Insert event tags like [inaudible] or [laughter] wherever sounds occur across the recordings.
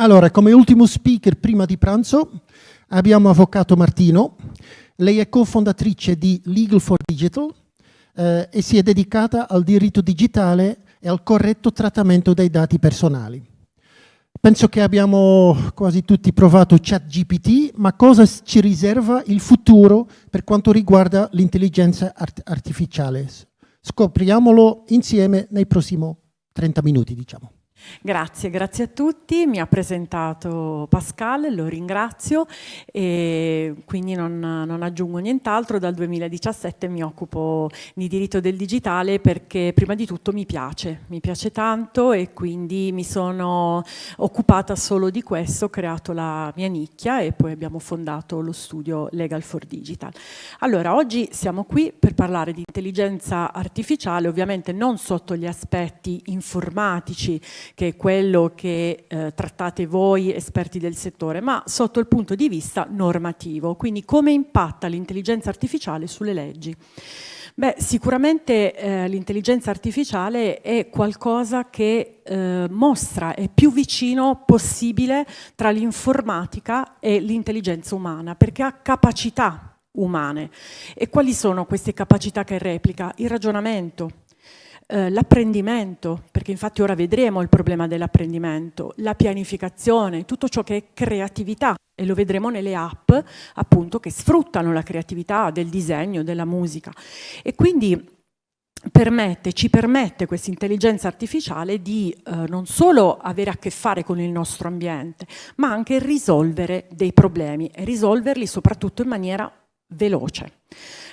Allora, come ultimo speaker prima di pranzo abbiamo Avvocato Martino. Lei è cofondatrice di Legal for Digital eh, e si è dedicata al diritto digitale e al corretto trattamento dei dati personali. Penso che abbiamo quasi tutti provato ChatGPT, ma cosa ci riserva il futuro per quanto riguarda l'intelligenza art artificiale? Scopriamolo insieme nei prossimi 30 minuti, diciamo. Grazie, grazie a tutti. Mi ha presentato Pascal, lo ringrazio e quindi non, non, aggiungo nient'altro. Dal 2017 mi occupo di diritto del digitale perché prima di tutto mi piace, mi piace tanto e quindi mi sono occupata solo di questo, ho creato la mia nicchia e poi abbiamo fondato lo studio Legal for Digital. Allora, oggi siamo qui per parlare di intelligenza artificiale, ovviamente non sotto gli aspetti informatici che è quello che eh, trattate voi esperti del settore, ma sotto il punto di vista normativo, quindi come impatta l'intelligenza artificiale sulle leggi. Beh, sicuramente eh, l'intelligenza artificiale è qualcosa che eh, mostra, è più vicino possibile tra l'informatica e l'intelligenza umana, perché ha capacità umane. E quali sono queste capacità che replica? Il ragionamento, eh, l'apprendimento, perché infatti ora vedremo il problema dell'apprendimento, la pianificazione, tutto ciò che è creatività e lo vedremo nelle app appunto che sfruttano la creatività del disegno, della musica. E quindi Permette, ci permette questa intelligenza artificiale di eh, non solo avere a che fare con il nostro ambiente, ma anche risolvere dei problemi e risolverli soprattutto in maniera veloce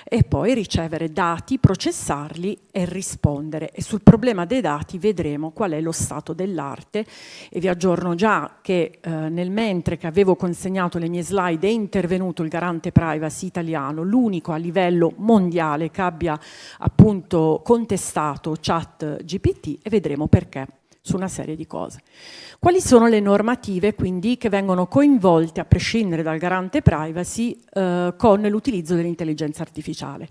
e poi ricevere dati, processarli e rispondere. E sul problema dei dati vedremo qual è lo stato dell'arte e vi aggiorno già che eh, nel mentre che avevo consegnato le mie slide è intervenuto il garante privacy italiano, l'unico a livello mondiale che abbia appunto contestato chat GPT e vedremo perché su una serie di cose. Quali sono le normative quindi che vengono coinvolte a prescindere dal garante privacy eh, con l'utilizzo dell'intelligenza artificiale?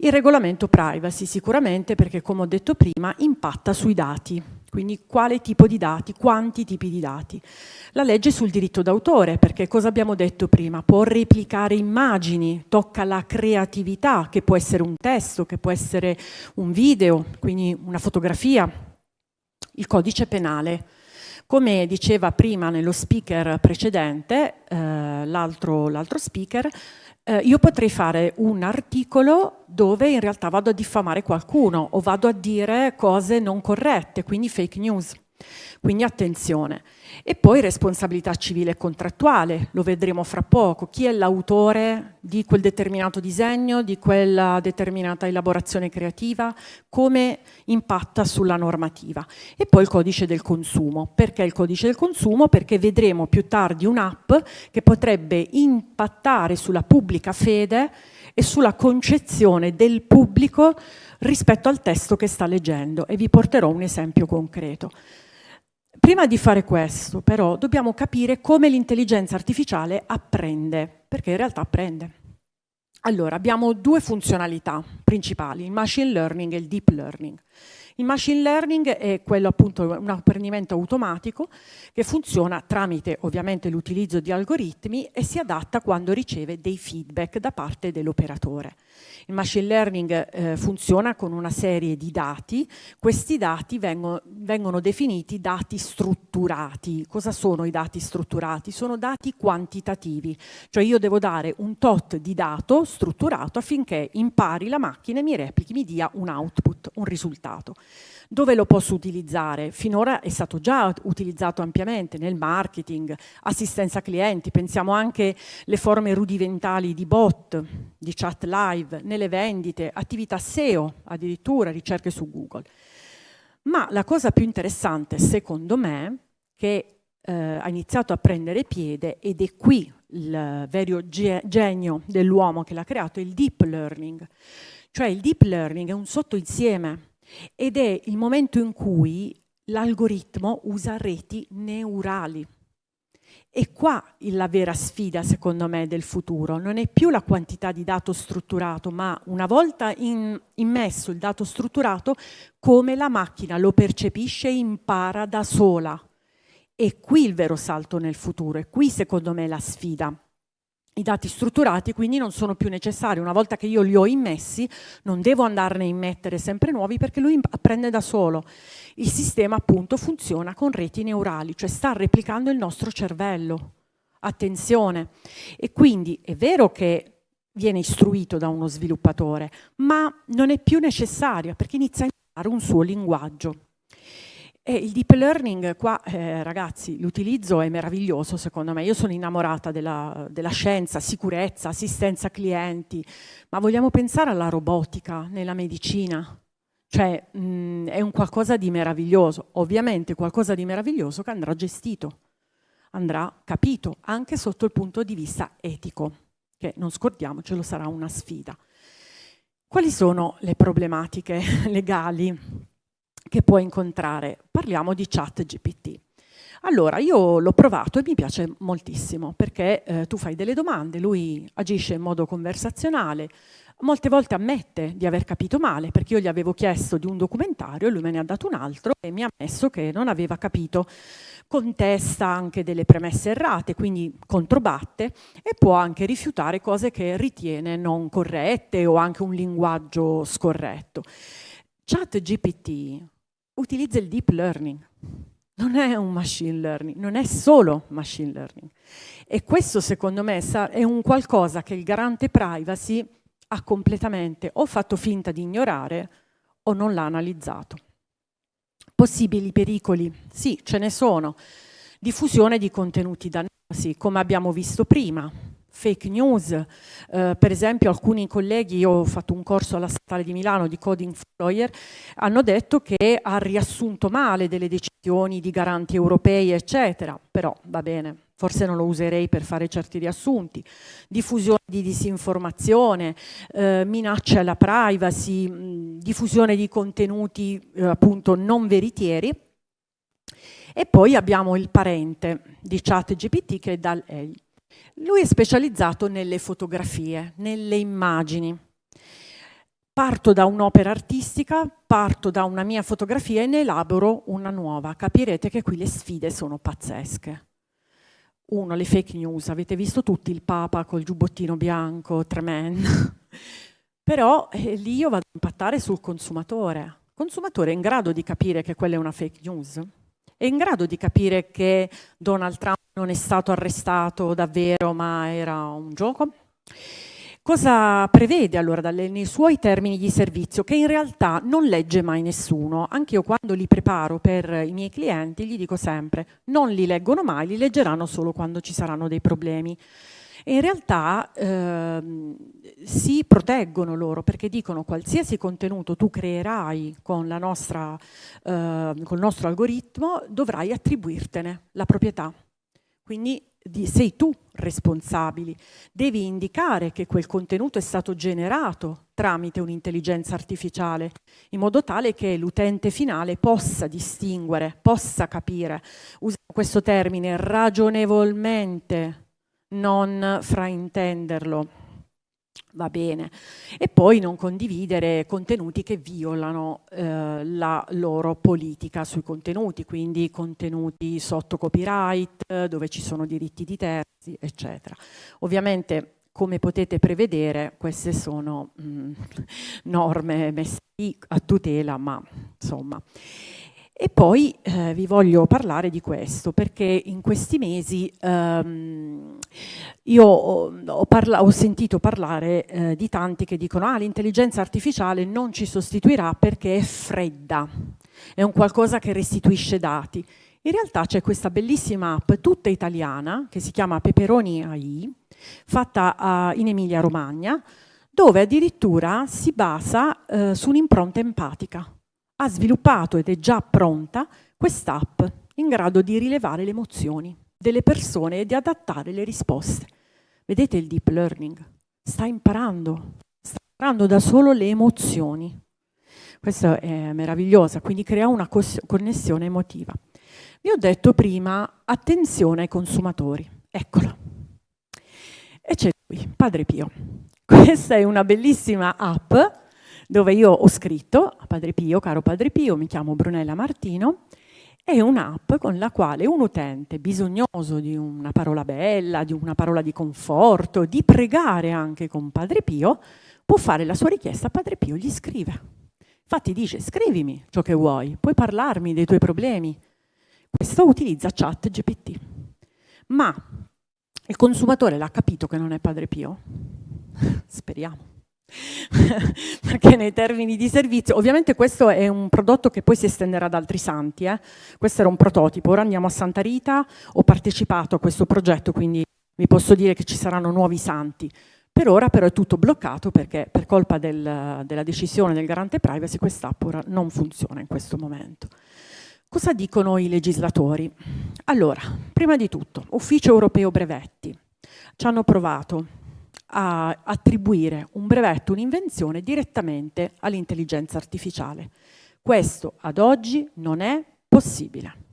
Il regolamento privacy sicuramente perché come ho detto prima impatta sui dati, quindi quale tipo di dati, quanti tipi di dati. La legge sul diritto d'autore, perché cosa abbiamo detto prima? Può replicare immagini, tocca la creatività, che può essere un testo, che può essere un video, quindi una fotografia, il codice penale. Come diceva prima nello speaker precedente, eh, l'altro speaker, eh, io potrei fare un articolo dove in realtà vado a diffamare qualcuno o vado a dire cose non corrette, quindi fake news. Quindi attenzione. E poi responsabilità civile e contrattuale, lo vedremo fra poco. Chi è l'autore di quel determinato disegno, di quella determinata elaborazione creativa, come impatta sulla normativa. E poi il codice del consumo. Perché il codice del consumo? Perché vedremo più tardi un'app che potrebbe impattare sulla pubblica fede e sulla concezione del pubblico rispetto al testo che sta leggendo e vi porterò un esempio concreto. Prima di fare questo, però, dobbiamo capire come l'intelligenza artificiale apprende, perché in realtà apprende. Allora, abbiamo due funzionalità principali, il machine learning e il deep learning. Il machine learning è quello appunto un apprendimento automatico che funziona tramite ovviamente l'utilizzo di algoritmi e si adatta quando riceve dei feedback da parte dell'operatore. Il machine learning eh, funziona con una serie di dati, questi dati vengono, vengono definiti dati strutturati. Cosa sono i dati strutturati? Sono dati quantitativi, cioè io devo dare un tot di dato strutturato affinché impari la macchina e mi replichi, mi dia un output, un risultato. Dove lo posso utilizzare? Finora è stato già utilizzato ampiamente nel marketing, assistenza clienti, pensiamo anche alle forme rudimentali di bot, di chat live, nelle vendite, attività SEO, addirittura ricerche su Google. Ma la cosa più interessante, secondo me, che eh, ha iniziato a prendere piede, ed è qui il vero genio dell'uomo che l'ha creato, è il deep learning. Cioè il deep learning è un sottoinsieme ed è il momento in cui l'algoritmo usa reti neurali. E qua la vera sfida, secondo me, del futuro. Non è più la quantità di dato strutturato, ma una volta in, immesso il dato strutturato, come la macchina lo percepisce e impara da sola. è qui il vero salto nel futuro, è qui secondo me la sfida. I dati strutturati quindi non sono più necessari, una volta che io li ho immessi non devo andarne a immettere sempre nuovi perché lui apprende da solo. Il sistema appunto funziona con reti neurali, cioè sta replicando il nostro cervello. Attenzione. E quindi è vero che viene istruito da uno sviluppatore, ma non è più necessaria perché inizia a imparare un suo linguaggio. E il deep learning qua, eh, ragazzi, l'utilizzo è meraviglioso secondo me. Io sono innamorata della, della, scienza, sicurezza, assistenza clienti, ma vogliamo pensare alla robotica nella medicina. Cioè mh, è un qualcosa di meraviglioso, ovviamente qualcosa di meraviglioso che andrà gestito, andrà capito anche sotto il punto di vista etico, che non scordiamocelo sarà una sfida. Quali sono le problematiche [laughs] legali che puoi incontrare. Parliamo di chat GPT. Allora, io l'ho provato e mi piace moltissimo perché eh, tu fai delle domande, lui agisce in modo conversazionale, molte volte ammette di aver capito male perché io gli avevo chiesto di un documentario lui me ne ha dato un altro e mi ha ammesso che non aveva capito. Contesta anche delle premesse errate, quindi controbatte e può anche rifiutare cose che ritiene non corrette o anche un linguaggio scorretto. Chat GPT utilizza il deep learning. Non è un machine learning, non è solo machine learning. E questo secondo me è un qualcosa che il garante privacy ha completamente o fatto finta di ignorare o non l'ha analizzato. Possibili pericoli? Sì, ce ne sono. Diffusione di contenuti dannosi, come abbiamo visto prima, fake news. Eh, per esempio alcuni colleghi, io ho fatto un corso alla Statale di Milano di Coding for Lawyer, hanno detto che ha riassunto male delle decisioni di garanti europei, eccetera. Però va bene, forse non lo userei per fare certi riassunti. Diffusione di disinformazione, eh, minacce alla privacy, mh, diffusione di contenuti eh, appunto non veritieri. E poi abbiamo il parente di ChatGPT che è DAL-E lui è specializzato nelle fotografie, nelle immagini. Parto da un'opera artistica, parto da una mia fotografia e ne elaboro una nuova. Capirete che qui le sfide sono pazzesche. Uno, le fake news. Avete visto tutti il Papa col giubbottino bianco, tremendo. [laughs] Però eh, lì io vado a impattare sul consumatore. Il consumatore è in grado di capire che quella è una fake news? È in grado di capire che Donald Trump non è stato arrestato davvero ma era un gioco? Cosa prevede allora dalle, nei suoi termini di servizio che in realtà non legge mai nessuno? Anche io quando li preparo per i miei clienti gli dico sempre non li leggono mai, li leggeranno solo quando ci saranno dei problemi. E in realtà ehm, si proteggono loro perché dicono qualsiasi contenuto tu creerai con, nostra, eh, con il nostro algoritmo dovrai attribuirtene la proprietà. Quindi di, sei tu responsabile, devi indicare che quel contenuto è stato generato tramite un'intelligenza artificiale, in modo tale che l'utente finale possa distinguere, possa capire, uso questo termine, ragionevolmente, non fraintenderlo va bene. E poi non condividere contenuti che violano eh, la loro politica sui contenuti, quindi contenuti sotto copyright, dove ci sono diritti di terzi, eccetera. Ovviamente come potete prevedere queste sono mh, mm, norme messe a tutela, ma insomma. E poi eh, vi voglio parlare di questo perché in questi mesi ehm, io ho, ho, ho, sentito parlare eh, di tanti che dicono ah l'intelligenza artificiale non ci sostituirà perché è fredda, è un qualcosa che restituisce dati. In realtà c'è questa bellissima app tutta italiana che si chiama Peperoni AI, fatta a, in Emilia Romagna, dove addirittura si basa eh, su un'impronta empatica ha sviluppato ed è già pronta quest'app in grado di rilevare le emozioni delle persone e di adattare le risposte. Vedete il deep learning? Sta imparando, sta imparando da solo le emozioni. Questa è meravigliosa, quindi crea una connessione emotiva. Vi ho detto prima, attenzione ai consumatori. Eccola. E c'è qui, Padre Pio. Questa è una bellissima app dove io ho scritto a Padre Pio, caro Padre Pio, mi chiamo Brunella Martino, è un'app con la quale un utente bisognoso di una parola bella, di una parola di conforto, di pregare anche con Padre Pio, può fare la sua richiesta Padre Pio, gli scrive. Infatti dice scrivimi ciò che vuoi, puoi parlarmi dei tuoi problemi. Questo utilizza chat GPT. Ma il consumatore l'ha capito che non è Padre Pio? [laughs] Speriamo. [laughs] perché nei termini di servizio, ovviamente questo è un prodotto che poi si estenderà ad altri santi, eh? questo era un prototipo, ora andiamo a Santa Rita, ho partecipato a questo progetto, quindi vi posso dire che ci saranno nuovi santi. Per ora però è tutto bloccato perché per colpa del, della decisione del garante privacy quest'app ora non funziona in questo momento. Cosa dicono i legislatori? Allora, prima di tutto, Ufficio Europeo Brevetti. Ci hanno provato a attribuire un brevetto, un'invenzione direttamente all'intelligenza artificiale. Questo ad oggi non è possibile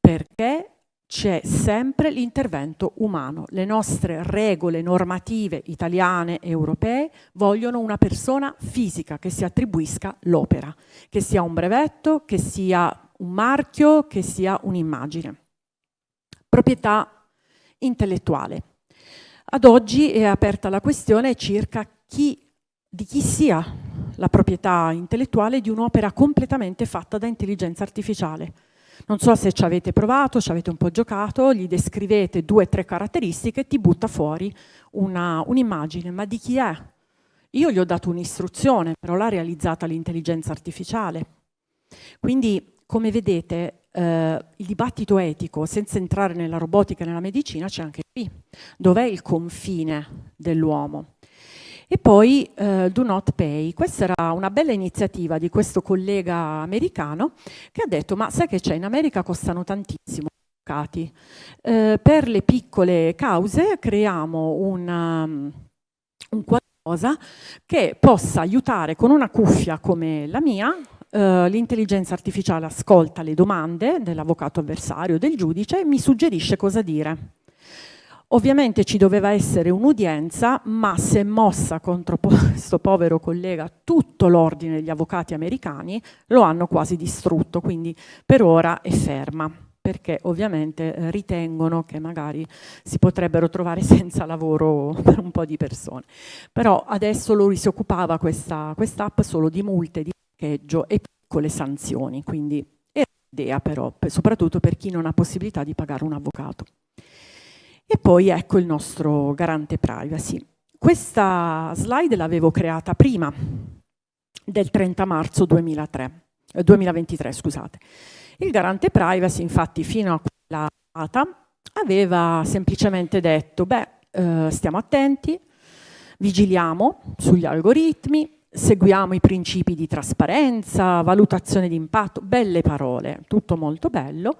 perché c'è sempre l'intervento umano. Le nostre regole normative italiane e europee vogliono una persona fisica che si attribuisca l'opera, che sia un brevetto, che sia un marchio, che sia un'immagine. Proprietà intellettuale. Ad oggi è aperta la questione circa chi, di chi sia la proprietà intellettuale di un'opera completamente fatta da intelligenza artificiale. Non so se ci avete provato, ci avete un po' giocato, gli descrivete due o tre caratteristiche e ti butta fuori un'immagine, un ma di chi è? Io gli ho dato un'istruzione, però l'ha realizzata l'intelligenza artificiale. Quindi, come vedete, eh, il dibattito etico, senza entrare nella robotica e nella medicina, c'è anche qui. Dov'è il confine dell'uomo? E poi eh, Do Not Pay. Questa era una bella iniziativa di questo collega americano che ha detto ma sai che c'è, in America costano tantissimo. Eh, per le piccole cause creiamo una, um, un qualcosa che possa aiutare con una cuffia come la mia Uh, l'intelligenza artificiale ascolta le domande dell'avvocato avversario, del giudice e mi suggerisce cosa dire. Ovviamente ci doveva essere un'udienza, ma se mossa contro [laughs] questo povero collega tutto l'ordine degli avvocati americani, lo hanno quasi distrutto, quindi per ora è ferma perché ovviamente eh, ritengono che magari si potrebbero trovare [laughs] senza lavoro per un po' di persone. Però adesso lui si occupava questa quest'app solo di multe, di parcheggio e piccole sanzioni, quindi è un'idea però, soprattutto per chi non ha possibilità di pagare un avvocato. E poi ecco il nostro garante privacy. Questa slide l'avevo creata prima del 30 marzo 2003, eh, 2023. Scusate. Il garante privacy infatti fino a quella data aveva semplicemente detto beh eh, stiamo attenti, vigiliamo sugli algoritmi, seguiamo i principi di trasparenza, valutazione di impatto, belle parole, tutto molto bello,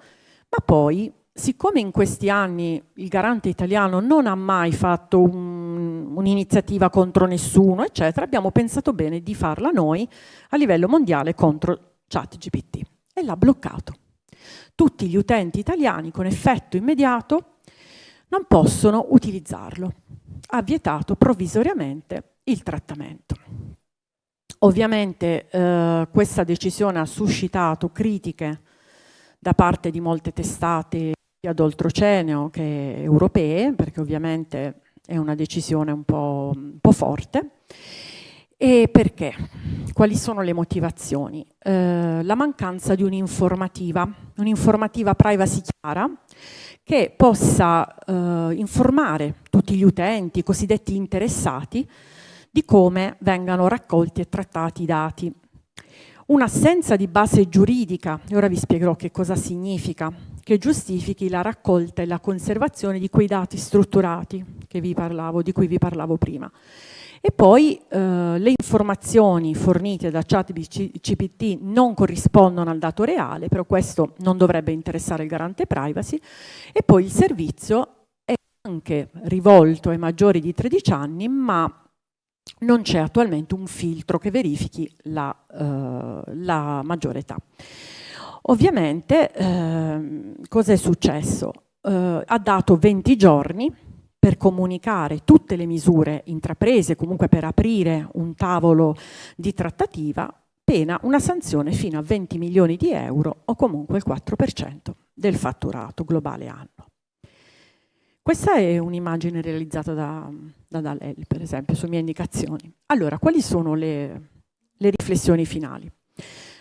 ma poi siccome in questi anni il garante italiano non ha mai fatto un, un'iniziativa contro nessuno, eccetera, abbiamo pensato bene di farla noi a livello mondiale contro ChatGPT e l'ha bloccato. Tutti gli utenti italiani con effetto immediato non possono utilizzarlo. Ha vietato provvisoriamente il trattamento. Ovviamente eh, questa decisione ha suscitato critiche da parte di molte testate sia d'oltreoceaneo che europee, perché ovviamente è una decisione un po', un po forte. E perché? Quali sono le motivazioni? Eh, la mancanza di un'informativa, un'informativa privacy chiara, che possa eh, informare tutti gli utenti, i cosiddetti interessati, di come vengano raccolti e trattati i dati. Un'assenza di base giuridica, e ora vi spiegherò che cosa significa, che giustifichi la raccolta e la conservazione di quei dati strutturati parlavo, di cui vi parlavo prima. E poi eh, le informazioni fornite da ChatGPT non corrispondono al dato reale, però questo non dovrebbe interessare il garante privacy, e poi il servizio è anche rivolto ai maggiori di 13 anni, ma non c'è attualmente un filtro che verifichi la, eh, la maggiore età. Ovviamente eh, cosa è successo? Eh, ha dato 20 giorni per comunicare tutte le misure intraprese, comunque per aprire un tavolo di trattativa, pena una sanzione fino a 20 milioni di euro o comunque il 4% del fatturato globale anno. Questa è un'immagine realizzata da, da Dalelli, per esempio, su mie indicazioni. Allora, quali sono le, le riflessioni finali?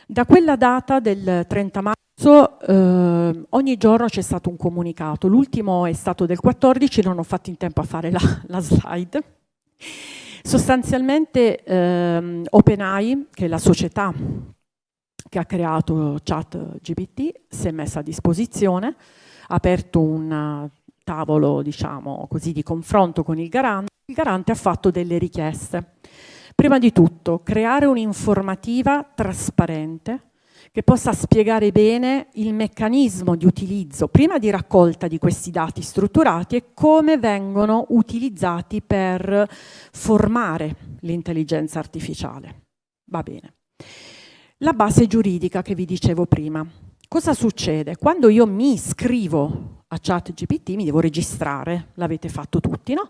Da quella data del 30 marzo eh, ogni giorno c'è stato un comunicato, l'ultimo è stato del 14, non ho fatto in tempo a fare la, la slide. Sostanzialmente ehm, OpenAI, che è la società che ha creato ChatGPT, si è messa a disposizione, ha aperto un tavolo diciamo così, di confronto con il garante, il garante ha fatto delle richieste. Prima di tutto, creare un'informativa trasparente che possa spiegare bene il meccanismo di utilizzo, prima di raccolta di questi dati strutturati e come vengono utilizzati per formare l'intelligenza artificiale. Va bene. La base giuridica che vi dicevo prima. Cosa succede? Quando io mi iscrivo a ChatGPT mi devo registrare, l'avete fatto tutti, no?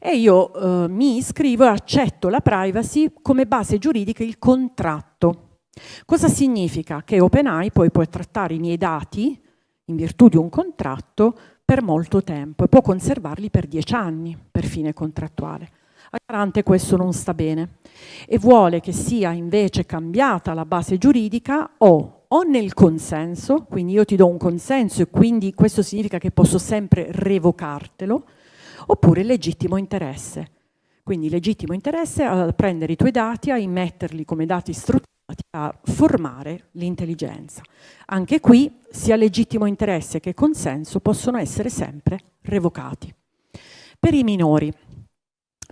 E io eh, mi iscrivo e accetto la privacy come base giuridica il contratto Cosa significa? Che OpenAI poi può trattare i miei dati in virtù di un contratto per molto tempo e può conservarli per dieci anni per fine contrattuale. Al garante questo non sta bene e vuole che sia invece cambiata la base giuridica o, o nel consenso, quindi io ti do un consenso e quindi questo significa che posso sempre revocartelo, oppure legittimo interesse. Quindi legittimo interesse a prendere i tuoi dati, a immetterli come dati strutturali a formare l'intelligenza. Anche qui sia legittimo interesse che consenso possono essere sempre revocati. Per i minori,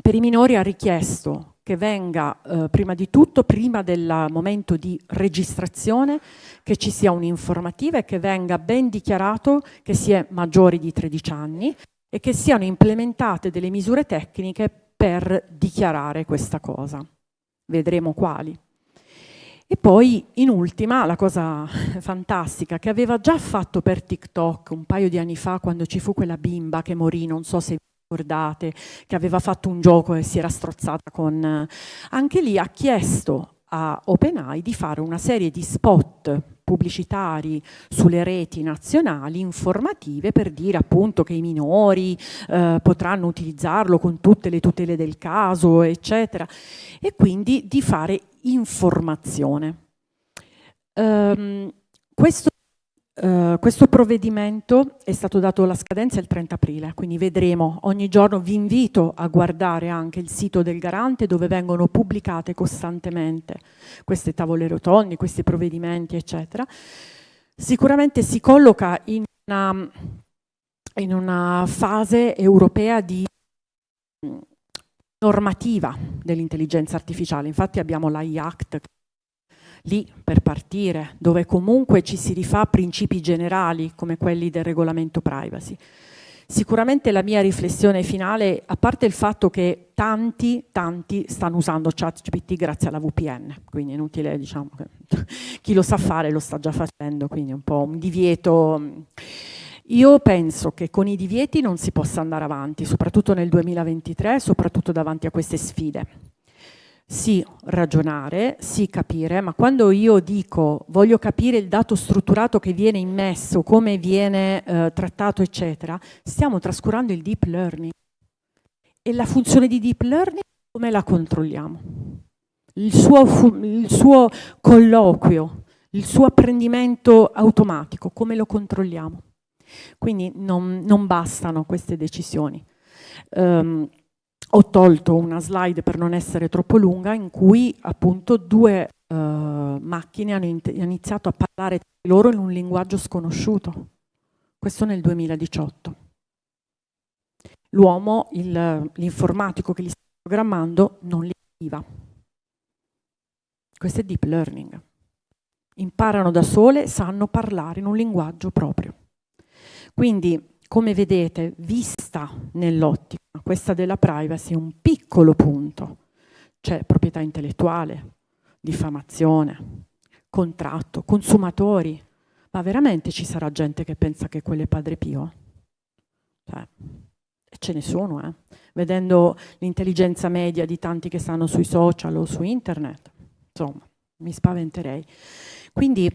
per i minori ha richiesto che venga eh, prima di tutto, prima del momento di registrazione, che ci sia un'informativa e che venga ben dichiarato che si è maggiori di 13 anni e che siano implementate delle misure tecniche per dichiarare questa cosa. Vedremo quali. E poi, in ultima, la cosa [laughs] fantastica che aveva già fatto per TikTok un paio di anni fa, quando ci fu quella bimba che morì, non so se ricordate, che aveva fatto un gioco e si era strozzata con... Anche lì ha chiesto a OpenAI di fare una serie di spot pubblicitari sulle reti nazionali informative per dire appunto che i minori eh, potranno utilizzarlo con tutte le tutele del caso, eccetera, e quindi di fare informazione. Um, questo, uh, questo, provvedimento è stato dato la scadenza il 30 aprile, quindi vedremo ogni giorno, vi invito a guardare anche il sito del garante dove vengono pubblicate costantemente queste tavole rotonde, questi provvedimenti, eccetera. Sicuramente si colloca in una, in una fase europea di normativa dell'intelligenza artificiale. Infatti abbiamo l'AI Act lì per partire, dove comunque ci si rifà a principi generali come quelli del regolamento privacy. Sicuramente la mia riflessione finale, a parte il fatto che tanti, tanti stanno usando ChatGPT grazie alla VPN, quindi è inutile, diciamo, che [laughs] chi lo sa fare lo sta già facendo, quindi un po' un divieto io penso che con i divieti non si possa andare avanti, soprattutto nel 2023, soprattutto davanti a queste sfide. Sì, ragionare, sì, capire, ma quando io dico voglio capire il dato strutturato che viene immesso, come viene eh, trattato, eccetera, stiamo trascurando il deep learning. E la funzione di deep learning come la controlliamo? Il suo, il suo colloquio, il suo apprendimento automatico, come lo controlliamo? Quindi non, non bastano queste decisioni. Um, ho tolto una slide per non essere troppo lunga in cui appunto due uh, macchine hanno iniziato a parlare tra loro in un linguaggio sconosciuto. Questo nel 2018. L'uomo, l'informatico che li sta programmando, non li capiva. Questo è deep learning. Imparano da sole, sanno parlare in un linguaggio proprio. Quindi, come vedete, vista nell'ottica, questa della privacy è un piccolo punto. C'è proprietà intellettuale, diffamazione, contratto, consumatori. Ma veramente ci sarà gente che pensa che quello è Padre Pio? Cioè, ce ne sono, eh? vedendo l'intelligenza media di tanti che stanno sui social o su internet. Insomma, mi spaventerei. Quindi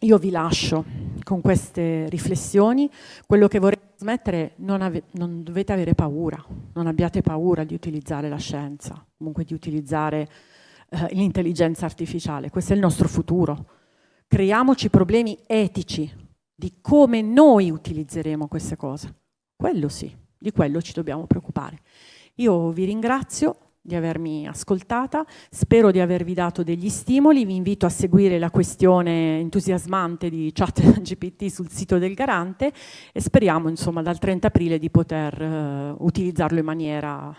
io vi lascio con queste riflessioni, quello che vorrei trasmettere, non, non dovete avere paura, non abbiate paura di utilizzare la scienza, comunque di utilizzare eh, l'intelligenza artificiale, questo è il nostro futuro. Creiamoci problemi etici di come noi utilizzeremo queste cose. Quello sì, di quello ci dobbiamo preoccupare. Io vi ringrazio di avermi ascoltata, spero di avervi dato degli stimoli, vi invito a seguire la questione entusiasmante di chat [laughs] GPT sul sito del Garante e speriamo insomma dal 30 aprile di poter uh, utilizzarlo in maniera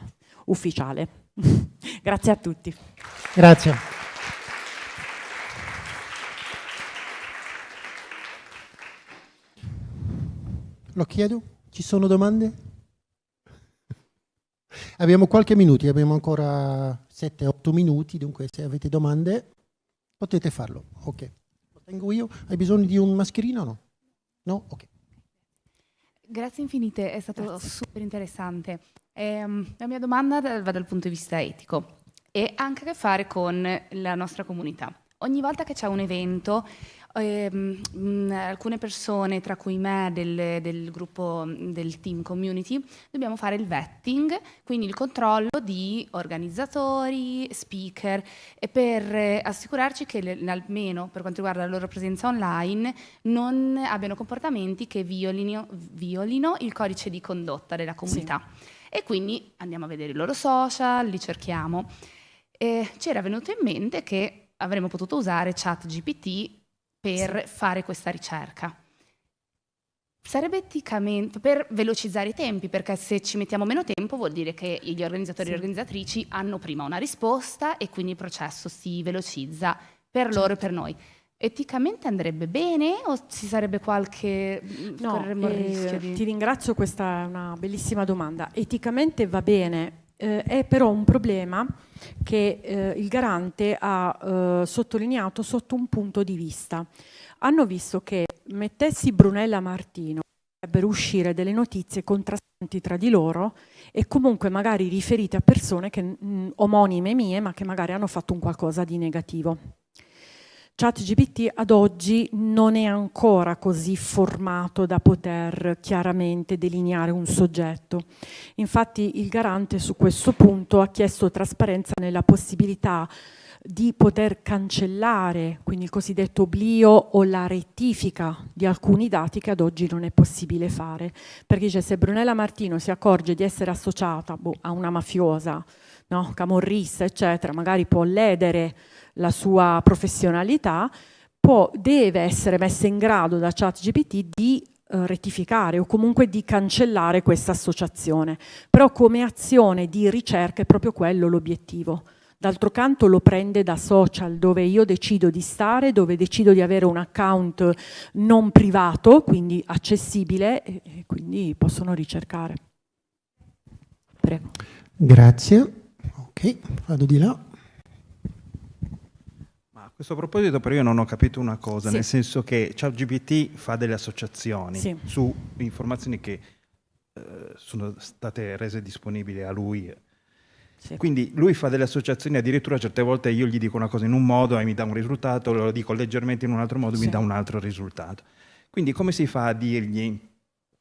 ufficiale. [laughs] Grazie a tutti. Grazie. Lo chiedo? Ci sono domande? Abbiamo qualche minuto, abbiamo ancora 7-8 minuti, dunque se avete domande potete farlo. Ok. Lo tengo io. Hai bisogno di un mascherino o no? No? Ok. Grazie infinite, è stato Grazie. super interessante. Eh, la mia domanda va dal punto di vista etico e ha anche a che fare con la nostra comunità. Ogni volta che c'è un evento, ehm, mh, alcune persone, tra cui me del, del, gruppo del team community, dobbiamo fare il vetting, quindi il controllo di organizzatori, speaker, e per assicurarci che le, almeno per quanto riguarda la loro presenza online non abbiano comportamenti che violino, violino il codice di condotta della comunità. Sì. E quindi andiamo a vedere i loro social, li cerchiamo. E ci era venuto in mente che avremmo potuto usare ChatGPT per sì. fare questa ricerca. Sarebbe eticamente per velocizzare i tempi, perché se ci mettiamo meno tempo vuol dire che gli organizzatori sì. e le organizzatrici hanno prima una risposta e quindi il processo si velocizza per certo. loro e per noi. Eticamente andrebbe bene o ci sarebbe qualche no, eh, di... Ti ringrazio, questa è una bellissima domanda. Eticamente va bene, eh, è però un problema che eh, il garante ha eh, sottolineato sotto un punto di vista. Hanno visto che mettessi Brunella Martino potrebbero uscire delle notizie contrastanti tra di loro e comunque magari riferite a persone che, mh, omonime mie ma che magari hanno fatto un qualcosa di negativo. ChatGPT ad oggi non è ancora così formato da poter chiaramente delineare un soggetto. Infatti il garante su questo punto ha chiesto trasparenza nella possibilità di poter cancellare, quindi il cosiddetto oblio o la rettifica di alcuni dati che ad oggi non è possibile fare. Perché dice se Brunella Martino si accorge di essere associata boh, a una mafiosa, no, camorrista, eccetera, magari può ledere la sua professionalità, può, deve essere messa in grado da ChatGPT di eh, rettificare o comunque di cancellare questa associazione. Però come azione di ricerca è proprio quello l'obiettivo. D'altro canto lo prende da social dove io decido di stare, dove decido di avere un account non privato, quindi accessibile e, e quindi possono ricercare. Prego. Grazie. Ok, vado di là questo proposito però io non ho capito una cosa, sì. nel senso che ChatGPT fa delle associazioni sì. su informazioni che eh, sono state rese disponibili a lui. Sì. Quindi lui fa delle associazioni, addirittura certe volte io gli dico una cosa in un modo e mi dà un risultato, lo dico leggermente in un altro modo e mi dà un altro risultato. Quindi come si fa a dirgli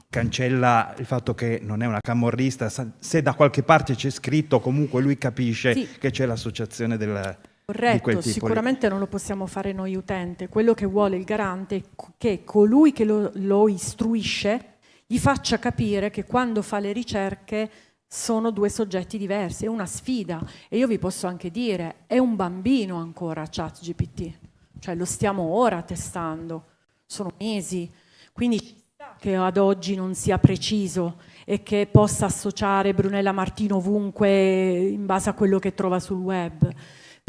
cancella il fatto che non è una camorrista, se da qualche parte c'è scritto comunque lui capisce che c'è l'associazione del Corretto, sicuramente non lo possiamo fare noi utente. Quello che vuole il garante è che colui che lo, lo istruisce gli faccia capire che quando fa le ricerche sono due soggetti diversi, è una sfida. E io vi posso anche dire, è un bambino ancora ChatGPT, cioè lo stiamo ora testando, sono mesi, quindi che ad oggi non sia preciso e che possa associare Brunella Martino ovunque in base a quello che trova sul web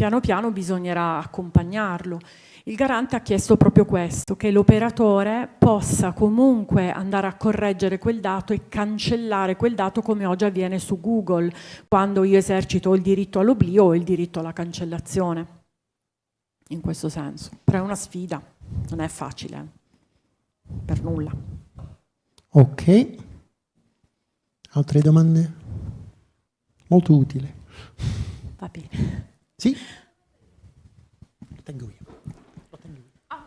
piano piano bisognerà accompagnarlo. Il garante ha chiesto proprio questo, che l'operatore possa comunque andare a correggere quel dato e cancellare quel dato come oggi avviene su Google, quando io esercito il diritto all'oblio o il diritto alla cancellazione. In questo senso. Però è una sfida, non è facile, per nulla. Ok. Altre domande? Molto utile. Va bene. Sì? tengo io.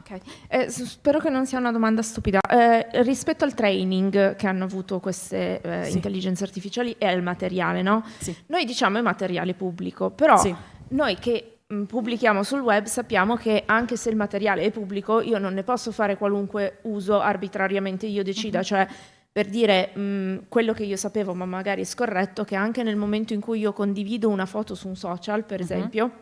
Okay. eh, spero che non sia una domanda stupida. Eh, rispetto al training che hanno avuto queste eh, sì. intelligenze artificiali e al materiale, no? Sì. Noi diciamo è materiale pubblico, però sì. noi che mh, mm, pubblichiamo sul web sappiamo che anche se il materiale è pubblico io non ne posso fare qualunque uso arbitrariamente io decida, -huh. cioè per dire mh, mm, quello che io sapevo ma magari è scorretto, che anche nel momento in cui io condivido una foto su un social, per -huh. esempio,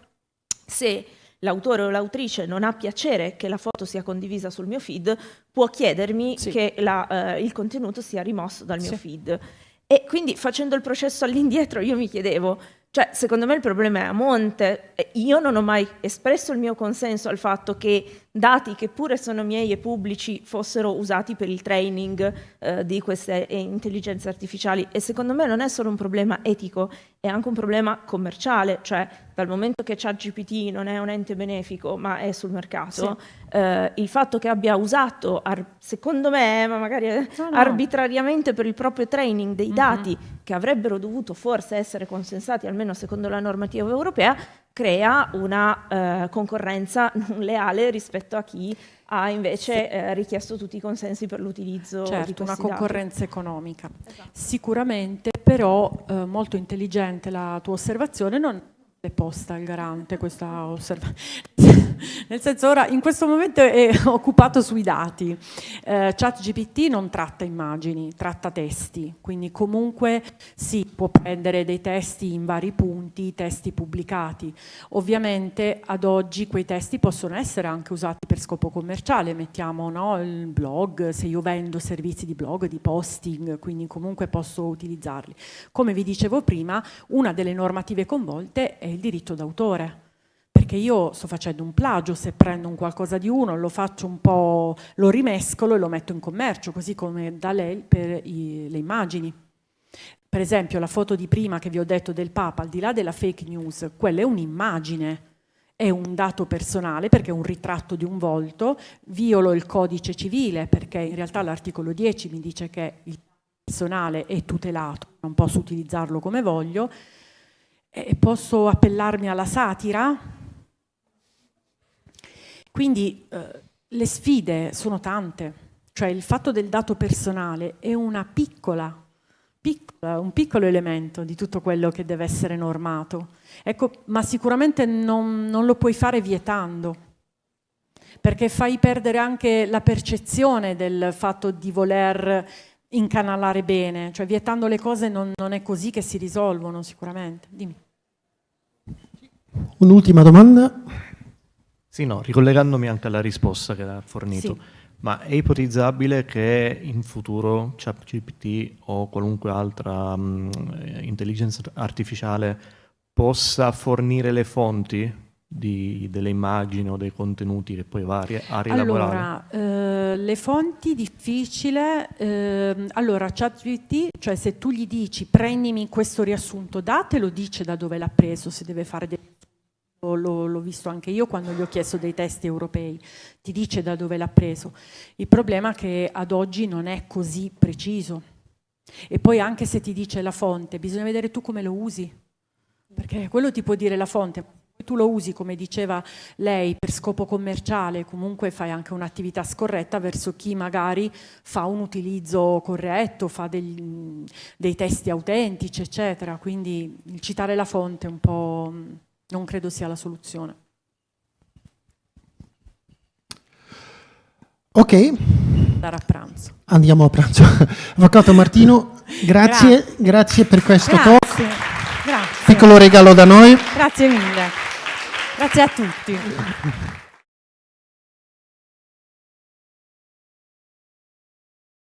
se l'autore o l'autrice non ha piacere che la foto sia condivisa sul mio feed, può chiedermi sì. che la, eh, il contenuto sia rimosso dal mio sì. feed. E quindi facendo il processo all'indietro io mi chiedevo, cioè, secondo me il problema è a monte. Io non ho mai espresso il mio consenso al fatto che dati che pure sono miei e pubblici fossero usati per il training eh, di queste intelligenze artificiali e secondo me non è solo un problema etico, è anche un problema commerciale, cioè dal momento che ChatGPT non è un ente benefico ma è sul mercato, sì. eh, il fatto che abbia usato, secondo me, ma magari no, no. arbitrariamente per il proprio training dei mm -hmm. dati che avrebbero dovuto forse essere consensati almeno secondo la normativa europea, crea una eh, concorrenza [laughs] non leale rispetto a chi ha invece eh, richiesto tutti i consensi per l'utilizzo certo, di una concorrenza dati. economica. Esatto. Sicuramente, però eh, molto intelligente la tua osservazione, non è posta al garante questa osservazione. [laughs] Nel senso ora in questo momento è [laughs] occupato sui dati. Eh, ChatGPT non tratta immagini, tratta testi, quindi comunque sì, può prendere dei testi in vari punti, testi pubblicati. Ovviamente ad oggi quei testi possono essere anche usati per scopo commerciale, mettiamo no, il blog, se io vendo servizi di blog, di posting, quindi comunque posso utilizzarli. Come vi dicevo prima, una delle normative coinvolte è il diritto d'autore perché io sto facendo un plagio, se prendo un qualcosa di uno, lo faccio un po', lo rimescolo e lo metto in commercio, così come da lei per i, le immagini. Per esempio la foto di prima che vi ho detto del Papa, al di là della fake news, quella è un'immagine, è un dato personale perché è un ritratto di un volto, violo il codice civile perché in realtà l'articolo 10 mi dice che il personale è tutelato, non posso utilizzarlo come voglio, e posso appellarmi alla satira, quindi eh, le sfide sono tante, cioè il fatto del dato personale è piccola, piccola, un piccolo elemento di tutto quello che deve essere normato, ecco, ma sicuramente non, non lo puoi fare vietando, perché fai perdere anche la percezione del fatto di voler incanalare bene, cioè vietando le cose non, non è così che si risolvono sicuramente. Dimmi. Un'ultima domanda. Sì, no, ricollegandomi anche alla risposta che ha fornito, sì. ma è ipotizzabile che in futuro ChatGPT o qualunque altra um, intelligenza artificiale possa fornire le fonti di, delle immagini o dei contenuti che poi va a rielaborare? Allora, eh, le fonti difficile, eh, allora ChatGPT, cioè se tu gli dici prendimi questo riassunto datelo, dice da dove l'ha preso, se deve fare dei l'ho visto anche io quando gli ho chiesto dei testi europei, ti dice da dove l'ha preso. Il problema è che ad oggi non è così preciso. E poi anche se ti dice la fonte, bisogna vedere tu come lo usi, perché quello ti può dire la fonte, tu lo usi come diceva lei per scopo commerciale, comunque fai anche un'attività scorretta verso chi magari fa un utilizzo corretto, fa degli, dei testi autentici, eccetera. Quindi il citare la fonte un po' non credo sia la soluzione. Ok. Andare a pranzo. Andiamo a pranzo. [laughs] Avvocato Martino, grazie, grazie, grazie per questo grazie, talk. Piccolo regalo da noi. Grazie mille. Grazie a tutti.